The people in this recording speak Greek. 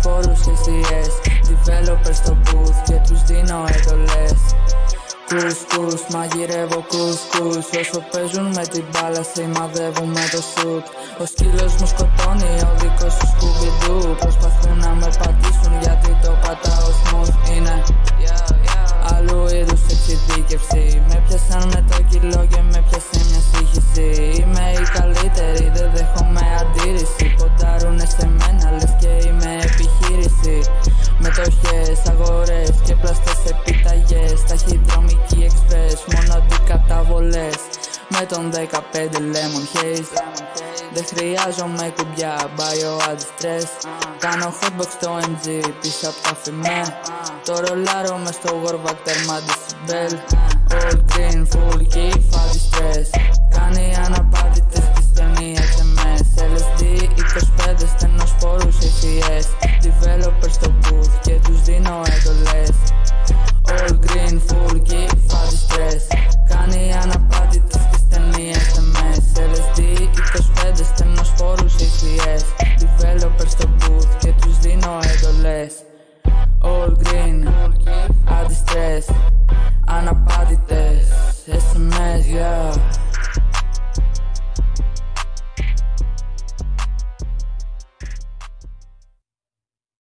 σπόρους ACS Developer στο booth και τους δίνω εντολές. Κους κους, μαγειρεύω κους κους Όσο παίζουν με την μπάλα σημαδεύουν με το σουτ. Ο σκύλος μου σκοτώνει, ο δικός σου σκουμπιντού Προσπαθούν να με πατήσουν γιατί το πατάω smooth. Είναι Άλλου είδους εξειδίκευση. Με πιάσαν με το κιλό και Μετοχές, αγορές και πλαστές επιταγές. Ταχυδρομική express, μόνο αντικαταβολές Με τον 15 lemon haze. Δεν χρειάζομαι κουμπιά, bio stress. Κάνω hotbox στο MG πίσω απ' τα φημέ. Το ρολάρω μες στο Warback τέρμα decibel. All green, full key, φάδι stress. Κάνει αναπάντητες της ταινίας MS LSD 25 στενοσπόρους ACS Developer στο this It's a mess, yeah.